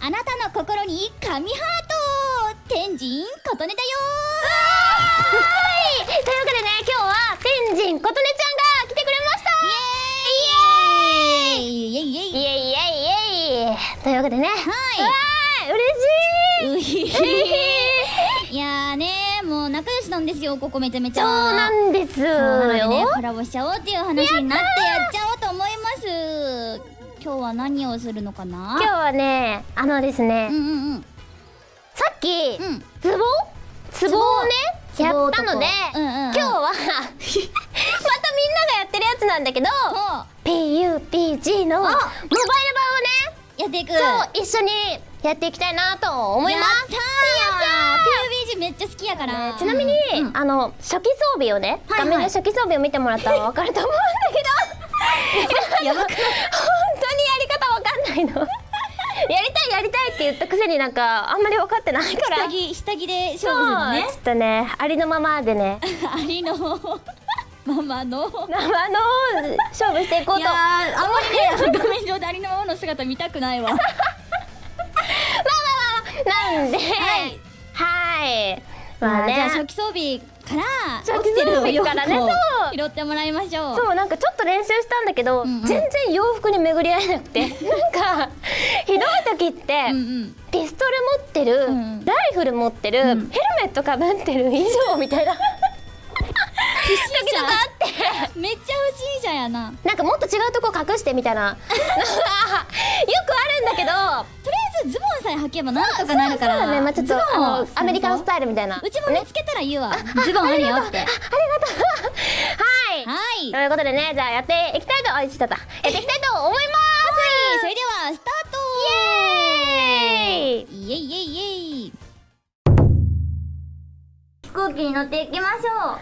あなたの心に神ハート天神琴音だよはいというわけでね今日は天神琴音ちゃんが来てくれましたイ。エーイ。イエイ。イエイ。イエイ。イエイ。イというわけでねは嬉しいいやーねもう仲良しなんですよここめちゃめちゃそうなんですそうなのでねよコラボしちゃおうっていう話になってやっちゃ今日は何をするのかな？今日はねあのですね、うんうんうん。さっき、うん。ツボ？ツボ？をねやったので、うんうんうん。今日は またみんながやってるやつなんだけどほ PUPG のモバイル版をねうやっていく。今日一緒にやっていきたいなと思います。やったー。PUBG めっちゃ好きやから。ちなみに、うんあの初期装備をね、はいはい。画面で初期装備を見てもらったらわかると思うんだけど。やばくない？いの。やりたいやりたいって言ったくせになんかあんまり分かってないから。下着下着で勝負するのね。ちょっとねありのままでね。ありのママの。生の勝負していこうと。いやーあんまりね画面上でありのままの姿見たくないわ。なんで。はい。はい。まあね。じゃあ初期装備から落ちてるお洋服を装備からねそう。拾ってもらいましょう。そうなんかちょっと練習したんだけど、うんうん。全然洋服に巡り合えなくて。なんかひどい時って、うんうん。ピストル持ってる、うんライフル持ってる、うん。ヘルメットかぶってる以上みたいなってめっちゃ不審者やな。なんかもっと違うとこ隠してみたいな。よくあるんだけど。とりあえずズボンさえ履けばなんとかなるから。そうだね、まあ、ちょっとズボンをあのアメリカンスタイルみたいな。うちも見つけたら言うわ。ズボンあるよって。はい。はい。ということでねじゃあやっていきたいとあいちゃった。やっていきたいと思います。それではスタート。イエーイ。イエイイエイイエイ。飛行機に乗っていきましょはい。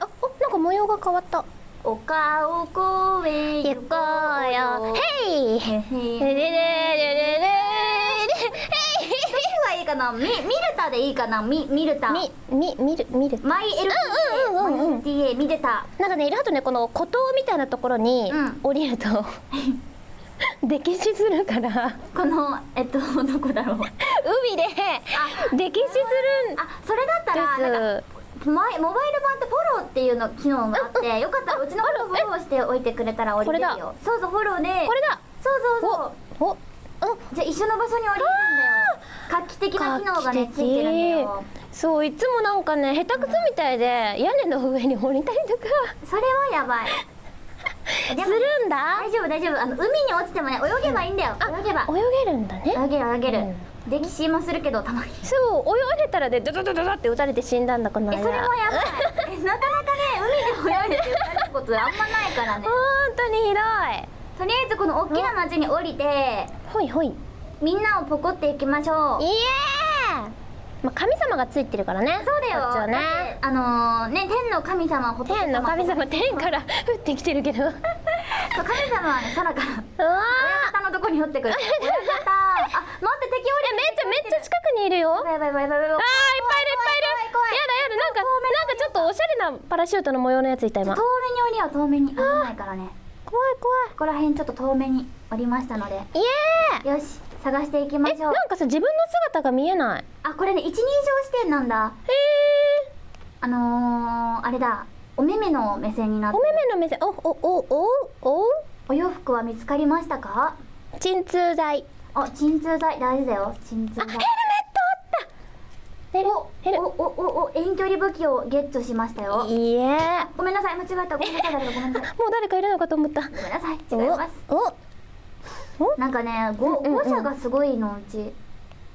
あおなんか模様が変わった。う丘を越え行こうよ。ヘい。い。かなミミルタでい。い。かなミミルタみみ見る見るマイ LTA うんうんうんうんマイ LTA ミルタなんかねあとねこの孤島みたい。なところにうん降りると溺死するからこのえっとどこだろう海で溺死するんあそれだったらなんかモバイル版ってフォローっていうの機能があってよかったらうちのことフォローしておいてくれたら降りれるよ。そうそうフォローで。これだ。そうそうそう。おお。じゃあ一緒の場所に降りれるんだよ。画期的な機能がねついてるんだよ。そういつもなんかね下手くそみたいで屋根の上に降りたりとか。それはやばい。するんだ。大丈夫大丈夫。あの海に落ちてもね泳げばいいんだよ。泳げば。泳げるんだね。泳げる泳げる。うん溺死もするけどたまに。そう泳いでたらでドドドドドって撃たれて死んだんだこの間。えそれもやばい。えなかなかね海で泳いでて撃たれることあんまないからね。本当にひどい。とりあえずこの大きな町に降りてほいほい。みんなをポコっていきましょう。イエーイまあ神様がついてるからね。そうだよ。だってあのー、ね天の神様天の神様天から降ってきてるけど神様はね空からー。親方のとこに降ってくる。親方。あ待って敵降えめっちゃめっちゃ近くにいるよ。やばいやばいやばいやばいやばいぱいいるいっぱいいる。怖い怖いやだやだなんかなんかちょっとおしゃれなパラシュートの模様のやついた今。遠目に降りよう遠目に。危ないからね。怖い怖い。ここら辺ちょっと遠目に降りましたので。イエー。イよし探していきまえしょう。なんかさ自分の姿が見えない？あこれね一人称視点なんだ。へえあのー、あれだお目目の目線になって。お目目の目線。おおおおお。お洋服は見つかりましたか？鎮痛剤。あ鎮痛剤。大事だよ。鎮痛剤。ヘルおヘル。おおおお遠距離武器をゲットしましたよ。いいえ。ごめんなさい。間違えた。ごめんなさい。誰かごめんなさい。もう誰かいるのかと思った。ごめんなさい。違います。おお。なんかねごうんうんうん。誤射がすごいのうち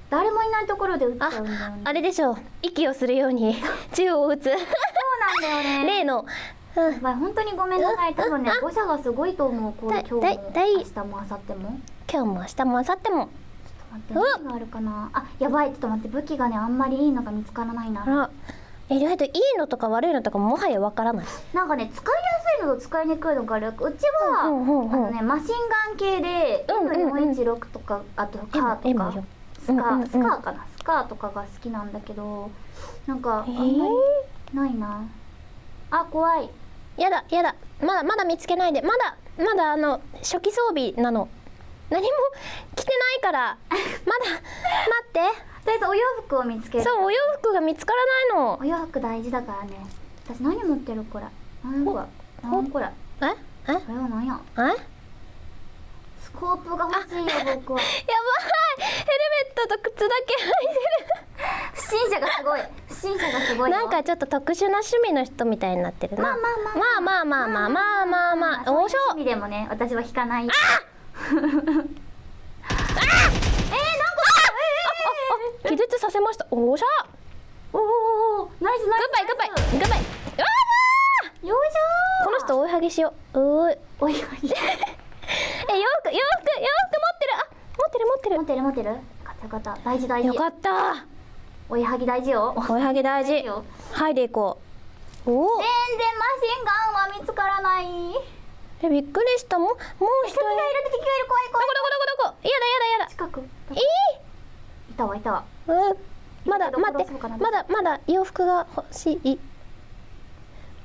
誰もいないところで撃っちゃあうんだ。よねあれでしょう。息をするように。銃を撃つ。そうなんだよね。例の。うん。本当にごめんなさい。多分ね誤射がすごいと思う。こうだ今日も。明日も明後日も。今日も明日も明後日も。ちょっと待って何があるかな。あやばい。ちょっと待って。武器がねあんまりいいのが見つからないな。あら意外といいのとか悪いのとかもはやわからない。なんかね使いやすいのと使いにくいのがある。うちは、うんうんうんあのねマシンガン系でうんうんうん。M416 とかあとカーとかスカースカーかな？スカーとかが好きなんだけどなんかあえんまりーないな。あ怖い。やだやだ。まだまだ見つけないで。まだまだあの初期装備なの。何も着てないから。まだ待って。とりあえずお洋服を見つける。そうお洋服が見つからないの。お洋服大事だからね。私何持ってる？これ。何これ。何これ。え？え？これは何や？え？スコープが欲しいよ僕。はヘルメットと靴だけ不審者がすごい。不審者がすごいよ。なんかちょっと特殊な趣味の人みたいになってるな。まあまあまあまあまあまあまあまあまあそういうおしょ趣味でもね私は引かない気絶させましたおしゃおおナイスグナイッバイグッバイグッバイうわスよいしょーこの人追いはぎしよううーいおいおいえ洋服洋服洋服持ってる。あ持ってる持ってる。持ってる持ってる。よかったよかった大事大事。よかった。おいはぎ大事よ。追いはぎ大事。よ。はいでいこう。おお全然マシンガンは見つからない。えびっくりした。もうもう一人。敵がいる敵がいる怖い怖い。どこどこどこどこ？やだやだやだ。近く。いいたわいたわ。いうん。まだ待って。まだまだ洋服が欲しい。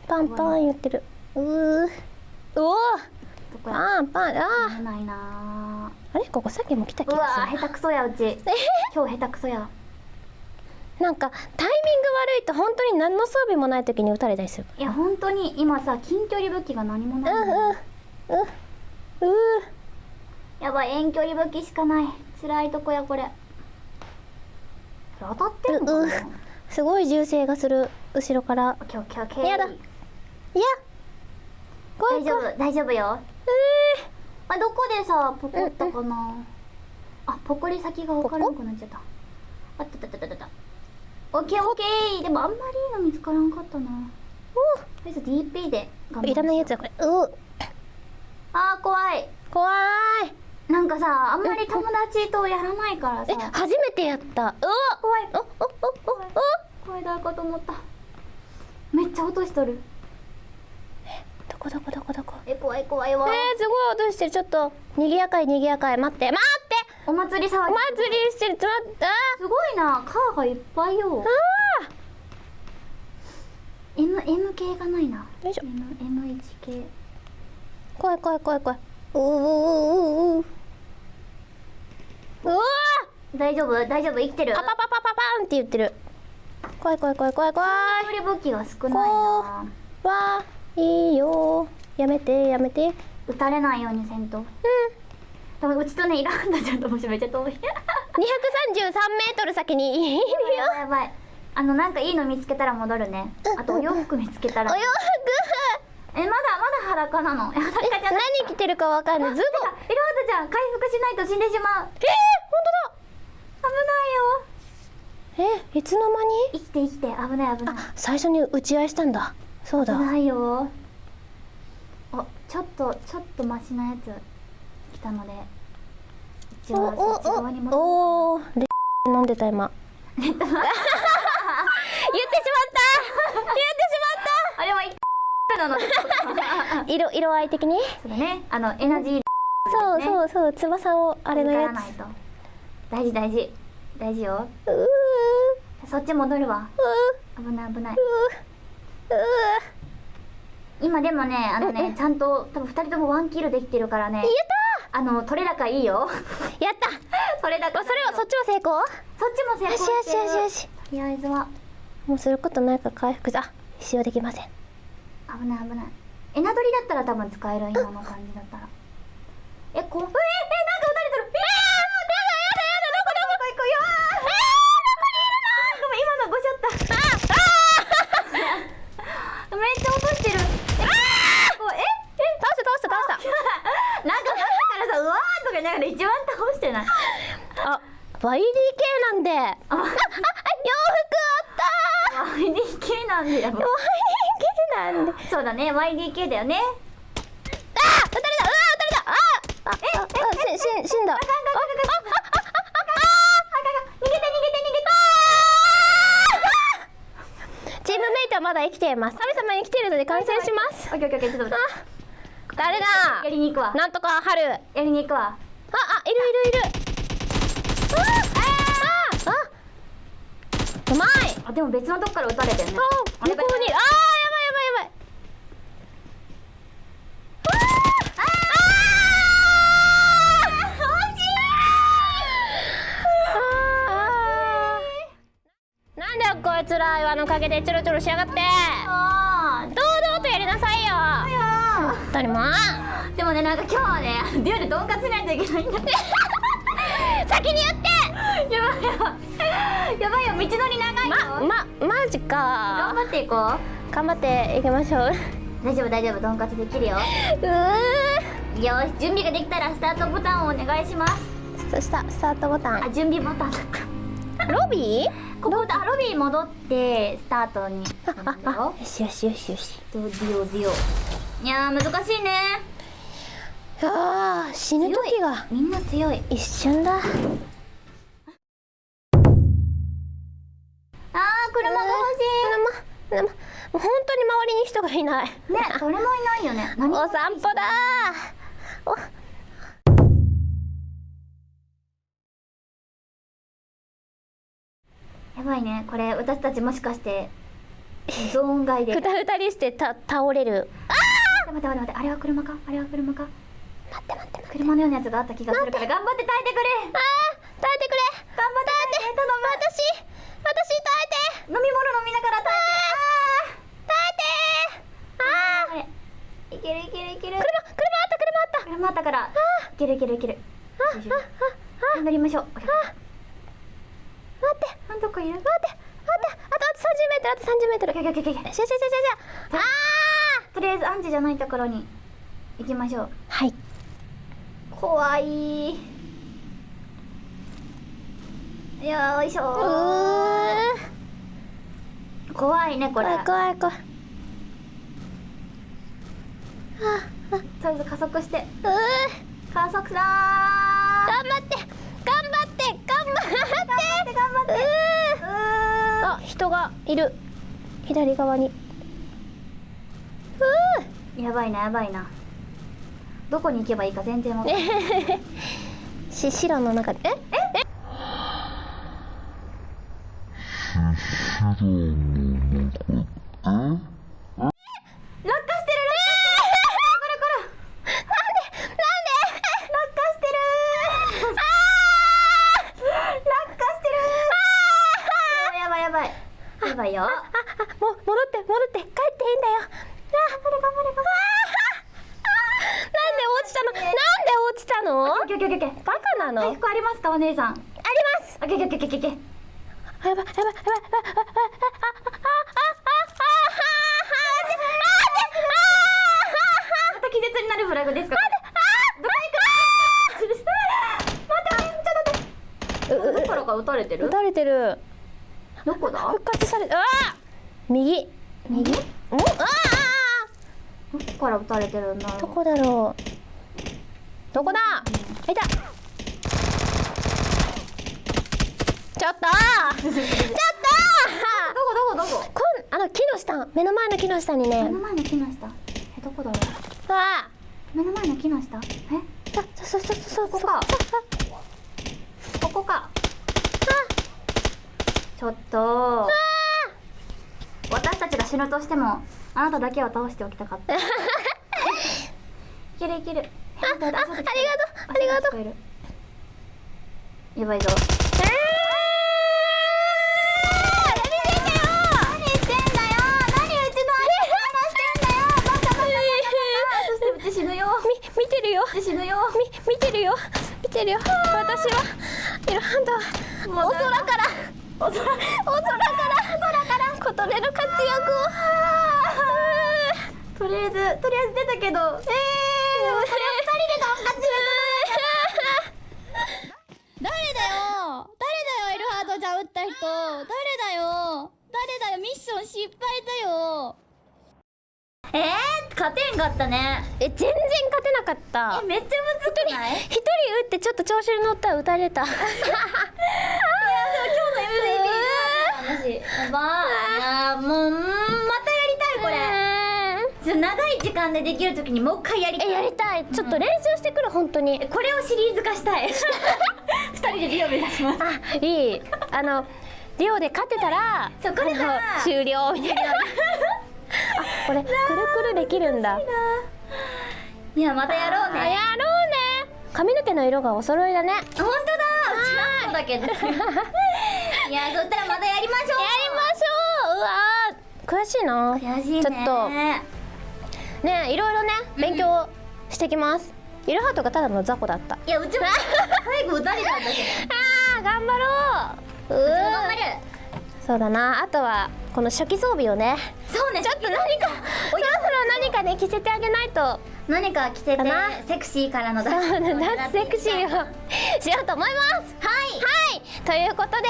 パンパン言ってる。うー。おおどこやパンパンあ見えないな。ーあれ？ここさっきも来た気うわがする。下手くそやうち。今日下手くそや。なんかタイミング悪いと本当に何の装備もない時に撃たれたりする。いや本当に今さ近距離武器が何もうないのんうんうん。うやばい遠距離武器しかない。辛いとこやこれ。当たってんのすごい銃声がする。後ろから。やだ。いや。大丈夫大丈夫よ。えあどこでさポコったかな？あポコリ先が分からなくなっちゃった。あったったったったったオッケーオッケー。でもあんまりいいの見つからんかったな。とりあえず DP で我慢ーいらないやつだこれ。ううあー怖い。怖い。なんかさあんまり友達とやらないからえさ初めてやった。うわ怖い。おおおおお。怖い。誰かと思っためっちゃ落としとるどこどこどこどこ？え怖い怖いわ。えー、すごい落としてる。ちょっと。賑やかい賑やかい。待って待って。お祭り騒ぎ。お祭りしてる。ちょっと待って。あすごいな。カーがいっぱいよ。ー。あ M, M 系がないな。よいしょ。M M1 系。ー怖い怖い怖い怖い。うううううわ大丈夫？大丈夫？生きてる？パパパパパパンって言ってる。怖い怖い怖い怖い怖い。距離武器が少ないな。わーいいよ。やめてやめて。うん撃たれないようにせんと。多分うちとねいらんだちゃんともしめっちゃ遠い233メートル先にいるよ。やばいあのなんかいいの見つけたら戻るね。うんあとお洋服見つけたら。お洋えまだまだ裸なの？え裸じゃ服ない。何着てるかわかんない。ズボン。いろはたちゃん回復しないと死んでしまう。えー、危ないよ。本当だ。えいつの間に？生きて生きて。危ない危ない。あ最初に打ち合いしたんだそうだ。危ないよ。あちょっとちょっとマシなやつ来たので。一応そっち側におおレ飲んでた今。言ってしまった。言ってしあれは一なの。色色合い的に？そうだね。あのエナジーそうね。そうそう。翼をあれのやつ。大事大事。大事よ。うそっち戻るわ。ー。危ない危ない。う今でもねあのねちゃんと多分二人ともワンキルできてるからね。ーやっあの取れ高いいよ。たやった。取れ高それはそっちも成功？そっちも成功よしよしよしよし。しとりあえずはもうすることないから回復。あ使用できません。危ない危ない。エナドリだったら多分使える今の感じだったら。えこええなんか DK だよねあー撃たれたうわ撃たれたあーあえええし死んだあかんかんかんかんチームメイトはまだ生きています。春様生きているので感染します。オッケーオッケーちょっと待って。誰だやりに行くわ。なんとか春。やりに行くわ。あ、あ、いるいるいる。ああああうまいあでも別のとこから撃たれてるね。あ、向こうに。ああいつら岩の陰でチョロチョロしやがって。あ堂々とやりなさいよ。本当にも。うーでもねなんか今日はねデュエルドンカツしないといけないんだ。っ て先に言って。やばいやばいやばいよ。道のり長いよ、ままマジ頑か張っていこ頑張っていきましょう。うう大丈夫大丈夫。ドンカツできるよ。ー。よし準備ができたらスタートボタンをお願いします。そしたスタートボタン。あ準備ボタンだった。ロビー？ここ。あロビーに戻ってスタートに。あよ。よしよしよしよし。ディオディオ。いやー難しいね。あー死ぬ時がみんな強い。一瞬だ。あー車が欲し車車。もう本当に周りに人がいない。いね 誰もいないよね。何？お散歩だおやばいね。これ私たちもしかしてゾーン外で。ふたふたりしてた倒れる。待って待って待って。あれは車か？あれは車か？待って待って車のようなやつがあった気がするから頑張って耐えてくれ。あー！耐えてくれ。頑張って耐えて頼む。私私耐えて。飲み物飲みながら耐耐えて。あー！えてあー！いけるいけるいける。車車あった車あった。車あったから。いけるいけるいける。あよいしょああ乗りましょう。待って。あどこいる待って。待って。あとあと30メートルあと30メートル。オッケーオッケーオッケーオッケーしゃしゃしゃしゃしゃあとりあえずアンチじゃないところに行きましょうはい怖いよいしょー怖いねこれ怖い怖い怖いあとりあえず加速してうー加速だ頑張って頑張ってって頑張って。うーうあ人がいる。左側に。やばいなやばいな。どこに行けばいいか全然わかんない。ー し白の中で。え？え？落やばい。やばいよ。あああも戻って戻って帰っていいんだよ。あ頑張れ頑張れ頑張れ。なんで落ちたの？なんで落ちたの？バカなの？回復ありますかお姉さん？あります。あッケーオッケーオッケーオッケーあ、あ、あ、あ、あ、あ、あ、ああああ、あ、あ、あ、あかあ、あ、ああちょっと待ってううう心が打たれてる打たれてるどこだ？復活されあ右。右？どおああこから撃たれてるんだどこだろう？どこだ？いた。ちょっと。ちょっと。どこどこどこ？こんあの木の下。目の前の木の下にね。目の前の木の下。えどこだろう？あ目の前の木の下？え？あそうそうそうそう。ここか。ここかちょっと。私たちが死ぬとしてもあなただけは倒しておきたかった。いけるいけるあああありがとうありがとううやばいぞ死ぬよみ見てるよ死ぬよみ見てるよ見てるよ私はいるハンドもうお空からお空お空から空から琴音の活躍を。とりあえずとりあえず出たけど。えー、これ二人でドンカツ誰だよ。誰だよエルハートじゃ撃った人。誰だよ。誰だよミッション失敗だよ。えー、勝てんかったね。え全然勝てなかった。えめっちゃむずくない？一人撃ってちょっと調子に乗ったら撃たれた。今日の MVP やばい。やーもううんまたやりたいこれ。ちょ長い時間でできるときにもう一回やりたい。えやりたい。ちょっと練習してくる本当に。えこれをシリーズ化したい。二人でリオ目指します。あいい。あのリオで勝てたらそう勝てたら。終了みたいな。あ これくるくるできるんだ。いやまたやろうあねやろうね。髪の毛の色がお揃いだね。やり本当だ。うちらもだけど。いやそしたらまたやりましょう。ましょわー。悔しいな。悔しいね。ちょっと。ねいろいろね勉強してきます、イルハートがただの雑魚だった。いやうちも最後撃たれたんだけど。あー頑張ろう。うー頑張るそうだな。あとはこの初期装備をね。そうね。ちょっと何かそろそろ何かね着せてあげないと。何か着せてセクシーからのダンスセクシーをしようと思います。はい。はい。ということで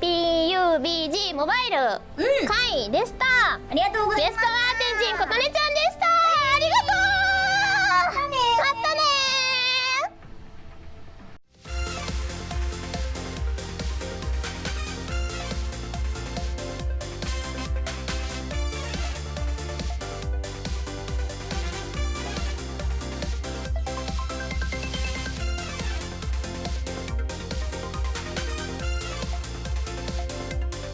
PUBG モバイルうん。会でした、ありがとうございます。ゲストは天神琴音ちゃんでした